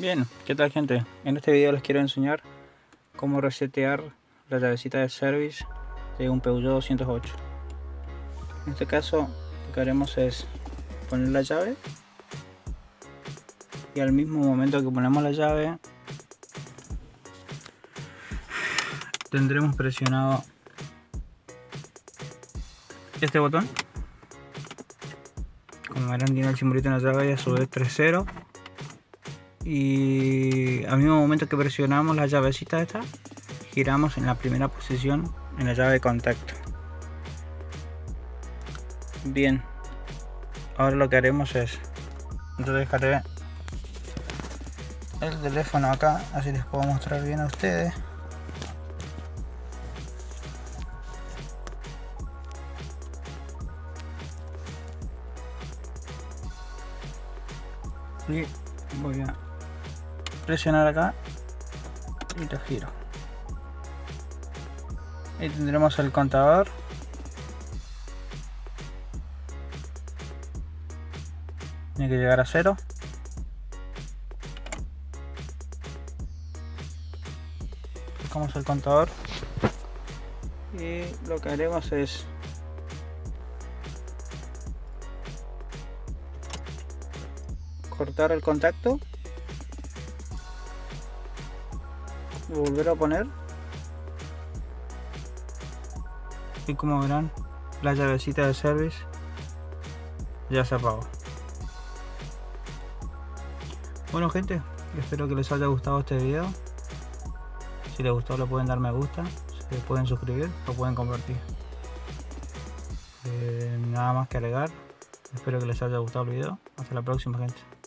Bien, ¿qué tal gente? En este video les quiero enseñar cómo resetear la llavecita de service de un Peugeot 208 En este caso lo que haremos es poner la llave y al mismo momento que ponemos la llave tendremos presionado este botón. Como verán tiene el simbolito en la llave y a su vez 3.0 y al mismo momento que presionamos la llavecita esta giramos en la primera posición en la llave de contacto. Bien. Ahora lo que haremos es yo dejaré el teléfono acá así les puedo mostrar bien a ustedes. Y voy a presionar acá y lo giro. Y tendremos el contador. Tiene que llegar a cero. Buscamos el contador. Y lo que haremos es cortar el contacto volver a poner. Y como verán la llavecita de service ya se apagó. Bueno gente espero que les haya gustado este video. Si les gustó le pueden dar me gusta se pueden suscribir o pueden compartir. Eh, nada más que agregar espero que les haya gustado el video. Hasta la próxima gente